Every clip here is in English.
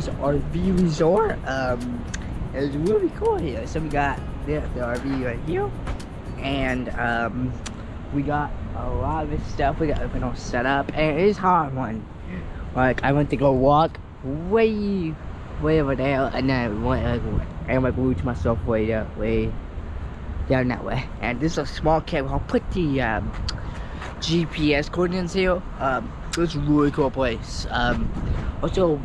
Shores RV Resort. Um, it was really cool here. So we got the, the RV right here, and um, we got a lot of stuff. We got everything all set up, and it is hard one. Like I went to go walk way, way over there, and then I went like, and like moved myself way down, way down that way. And this is a small camp. I'll put the um, GPS coordinates here. Um, it's a really cool place. Um, also,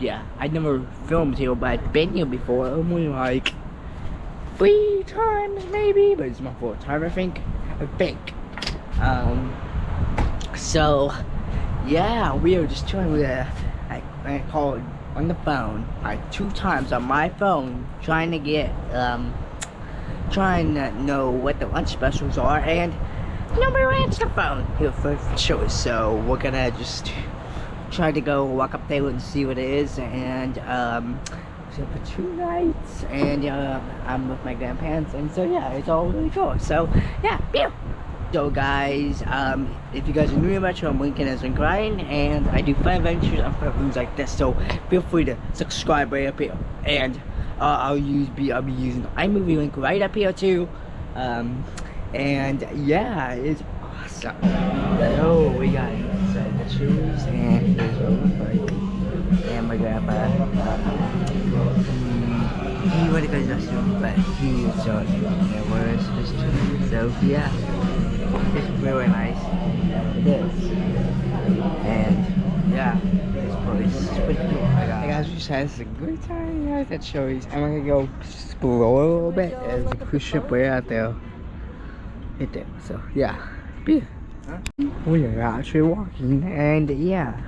yeah, I never filmed here, but I've been here before. Only like three times maybe, but it's my fourth time, I think. I think. Um, so, yeah, we were just chilling with a, I, I called on the phone, like two times on my phone, trying to get, um, trying to know what the lunch specials are, and nobody answered the phone here for choice. So we're gonna just try to go walk up there and see what it is, and um, so for two nights, and uh, I'm with my grandparents, and so yeah, it's all really cool. So yeah, pew. So guys, um, if you guys are new to my channel, I'm Lincoln as in Ryan, and I do fun adventures on platforms like this. So feel free to subscribe right up here, and uh, I'll use be I'll be using the iMovie link right up here too. Um, and yeah, it's awesome. So we got shoes, and what it looks like. And my grandpa, he, he went to go to but he me where is his shoes. So yeah, it's really nice. It is. And yeah, this place is pretty cool. Oh hey guys, we just had a good time guys at Shows. I'm gonna go explore a little bit. There's a cruise ship way out there. Right there. So yeah. Yeah. We are actually walking and yeah.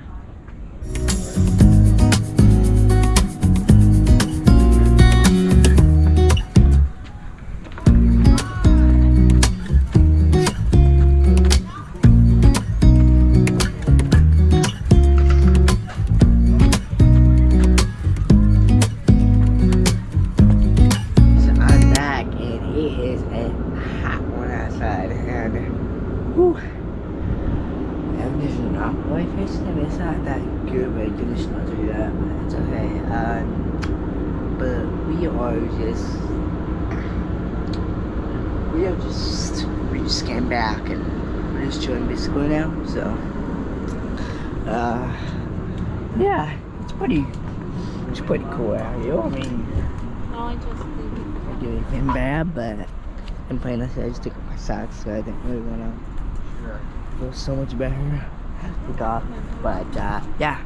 I anything bad, but I'm playing this. I just took off my socks, so I didn't really want to feel so much better. Take off, but uh, yeah.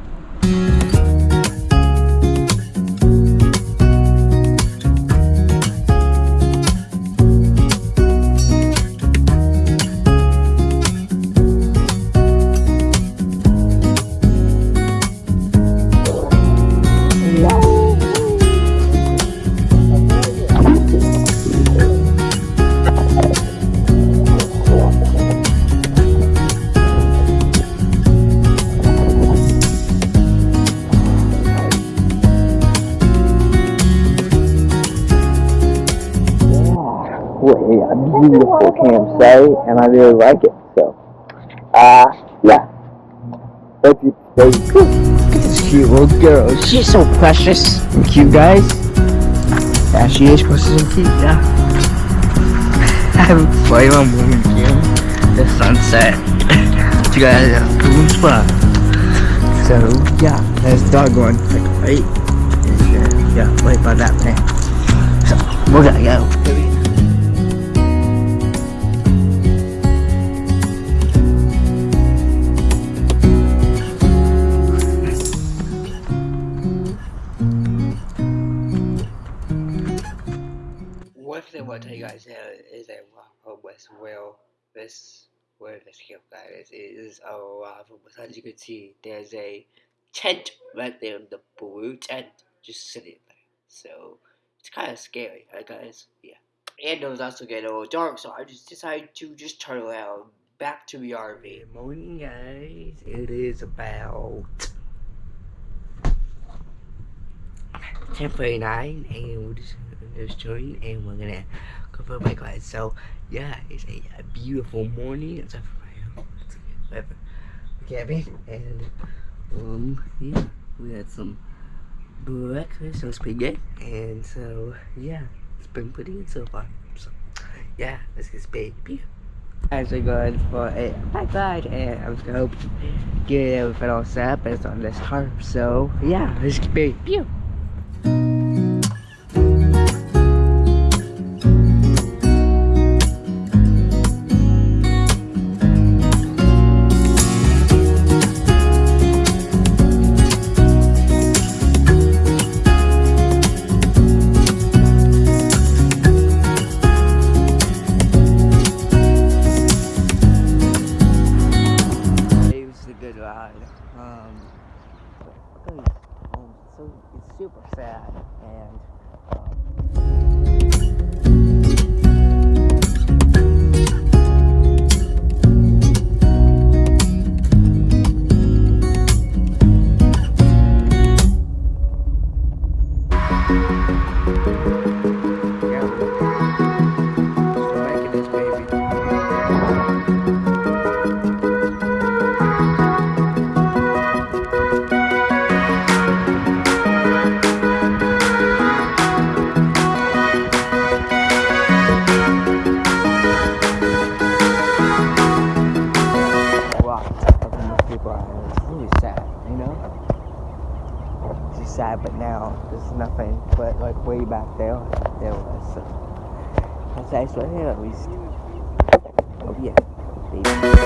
A beautiful campsite, and I really like it. So, uh, yeah. Thank you. Look at this cute little girl. She's so precious and cute, guys. Yeah, she is precious and cute, yeah. I'm playing on woman again. The sunset. you guys a cool spot. So, yeah, there's a dog going, like, right? Yeah, right by that man. So, we're gonna go. I tell you guys now is that Waffle West well this where this camp guy is a Waffle West. As you can see, there's a tent right there, the blue tent, just sitting there. So it's kind of scary, right, guys? Yeah. And it was also getting a little dark, so I just decided to just turn around back to the RV. Good morning, guys. It is about 10:49, and we're just just joined, and we're gonna go for a bike ride. So yeah, it's a, a beautiful morning. It's a whatever camping, and Um, yeah, we had some breakfast, so it's pretty good. And so, yeah, it's been pretty good so far. So, yeah, let's get baby. As we're going for a bike ride, and I was gonna hope get everything all set up as on this tarp. So, yeah, let's get baby. Back there, there was. So that's right here at least. Oh yeah. Baby.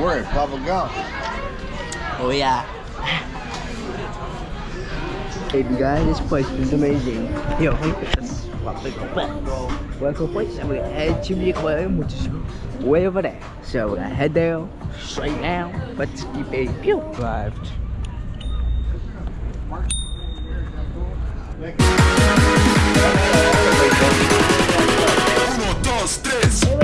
We're at Bubba Gump. Oh yeah. Baby guys, this place is amazing. Yo, look at this. Welcome place, and we're gonna head to the aquarium, which is way over there. So we're gonna head there straight now. Let's keep a pew drive. Uno, dos, tres.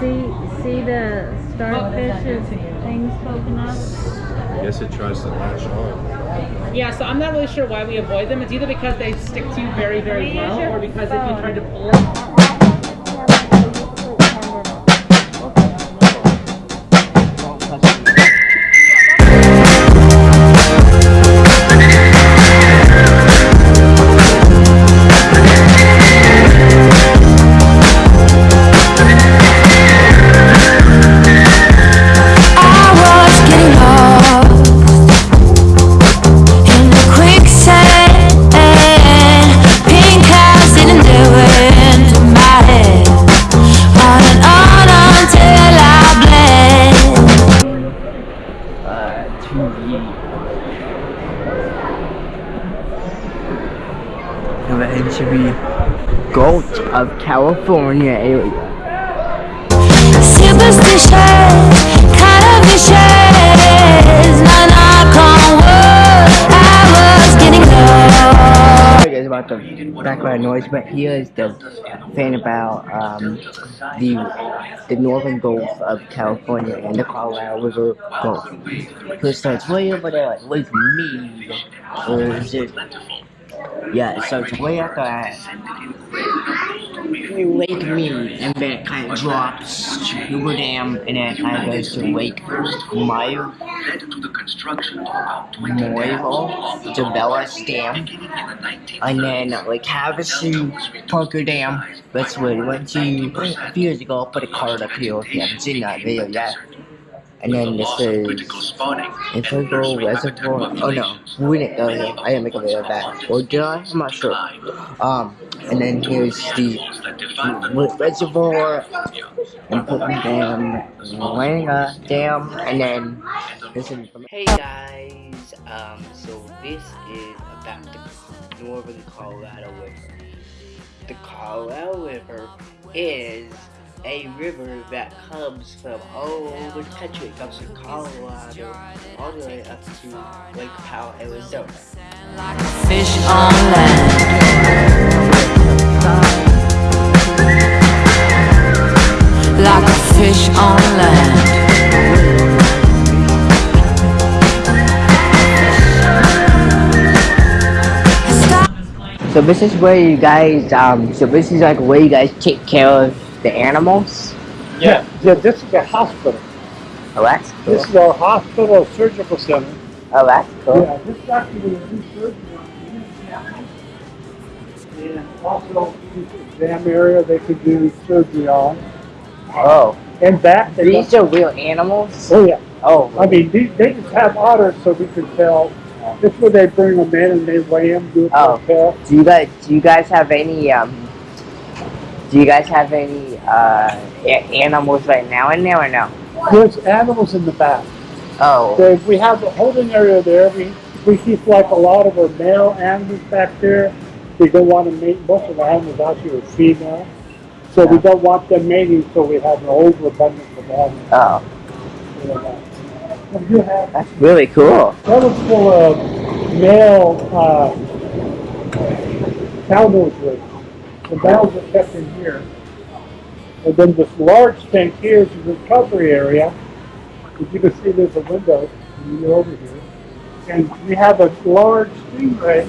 See, see the starfish's things poking up? I guess it tries to latch on. Yeah, so I'm not really sure why we avoid them. It's either because they stick to you very, very well, or because if you try to pull it, Sorry guys about the background noise, but here is the thing about um, the the northern Gulf of California and the Colorado River Gulf. It starts way over there, like Mead, or is it? Yeah, it starts way after that. Lake Mead, and then it kind of drops to Hoover Dam, and then it kind of goes to Lake Meyer. Moivo, Jabelis Dam, and then like Havasu, Parker Dam. That's where we went to a few years ago. I'll put a card up here if you haven't seen that video yet. And then this is Imperial Reservoir. Oh no, we didn't go here. I didn't make a video of that. Or did I? I'm not sure. Um, and then here's the Reservoir and Putnam Dam, Laguna Dam, and then this is Hey guys, um, so this is about the Northern Colorado River. the Colorado River is a river that comes from all over the country. It comes from Colorado all the way up to Lake Powell, Arizona. Like a fish on land. Like a fish on land. So this is where you guys, um, so this is like where you guys take care of the animals? Yeah, yeah, this is a hospital. Oh, that's cool. This is our hospital surgical center. Oh, that's cool. Yeah, this is actually a new surgery. And also, this exam area they could do surgery on. Oh, And back, they these are real animals? Oh, yeah. Oh, I mean, they, they just have otters so we can tell. This is where they bring them in and they weigh them, do a Oh. test. do you guys, do you guys have any, um, do you guys have any, uh, animals right now in there or no? There's animals in the back. Oh, we have a holding area there. We, we keep like a lot of our male animals back there. We don't want to mate. Most of the animals actually are female. So we don't want them mating so we have an overabundance of animals. oh, you know. Have, that's really cool. that was full of male, uh, cowboys. The males are kept in here. And then this large tank here is the recovery area. As you can see, there's a window, and you're over here. And we have a large stingray,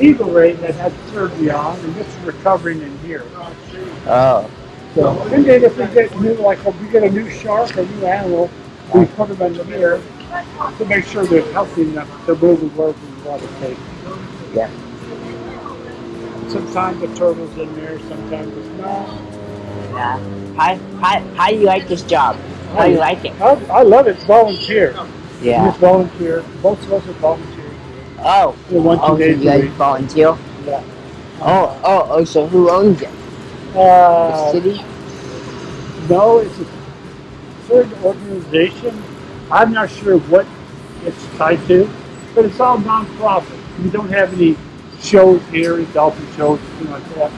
eagle ray that has surgery on, and this is recovering in here. Oh, So, and then if we get new, like if we get a new shark or new animal, we put them in the mirror to make sure they're healthy enough to move and work and want to take. yeah. Sometimes the turtle's in there, sometimes it's not. Yeah. How, how, how do you like this job? How do you like it? I, I love it. Volunteer. Yeah. Volunteer. Most of us are volunteers. Oh, Yeah, one, two oh, so you guys volunteer? Yeah. Oh, oh, oh, so who owns it? The Uh, city? no, it's a certain organization. I'm not sure what it's tied to, but it's all nonprofit. We don't have any shows here, dolphin shows, anything like that.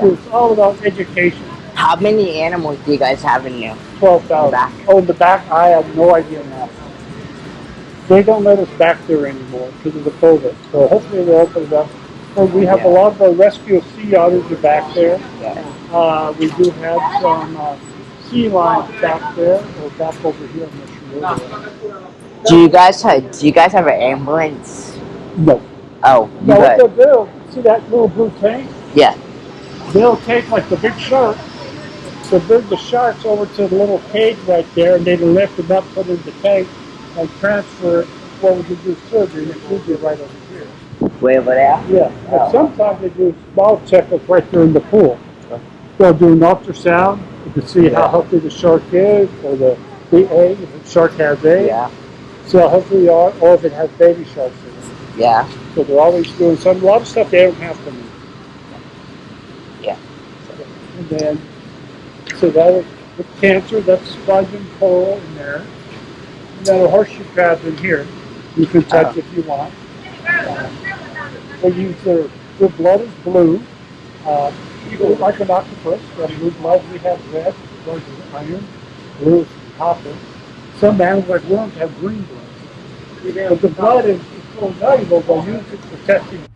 So it's all about education. How many animals do you guys have in there? Twelve thousand. Back. Oh, in the back, I have no idea now. They don't let us back there anymore because of the COVID. So hopefully they'll open it up. So we have Yeah. a lot of our rescue sea otters are back there. Yeah. Uh, we do have some uh, sea lions back there, or back over here. I'm not sure. where they are. Do you guys have, do you guys have an ambulance? No. Oh, you what they'll do, see that little blue tank? yeah. They'll take like the big shark, they'll bring the sharks over to the little cage right there, and they lift them up, put it in the tank, and transfer it where we can do surgery, and it's usually right over here. Way over there? Yeah, Oh. sometimes they do small checkups right there in the pool. They'll do an ultrasound to see how healthy the shark is, or the, the egg, if the shark has eggs, Yeah. healthy they are, or if it has baby sharks in it. Yeah. So they're always doing some, a lot of stuff they don't have to do. Yeah. And then, so that was, with cancer, that's sponge coral in there. And then a horseshoe crab in here, you can touch Oh. if you want. They use their, their blood is blue, uh, like an octopus, got blue blood, we have red, blood is iron, blue is copper. Some animals like worms have green blood. But the blood is so valuable, they'll use it for testing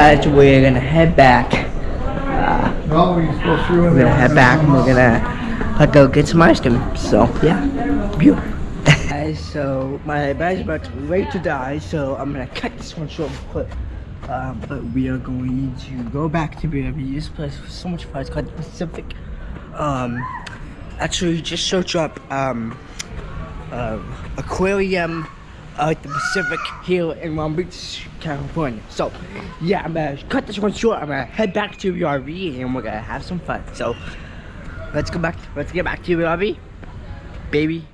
Guys, we're gonna head back. Uh, No, you're supposed to. we're gonna head back and we're gonna uh, go get some ice cream. So, yeah. Beautiful. Guys, so my battery's about to be ready to die, so I'm gonna cut this one short but um, but we are going to go back to BW. This place was so much fun. It's called the Pacific. Um, actually, just search up um, uh, aquarium at the Pacific here in Long Beach, California. So, yeah, I'm gonna cut this one short. I'm gonna head back to the RV and we're gonna have some fun. So, let's go back. Let's get back to the RV, baby.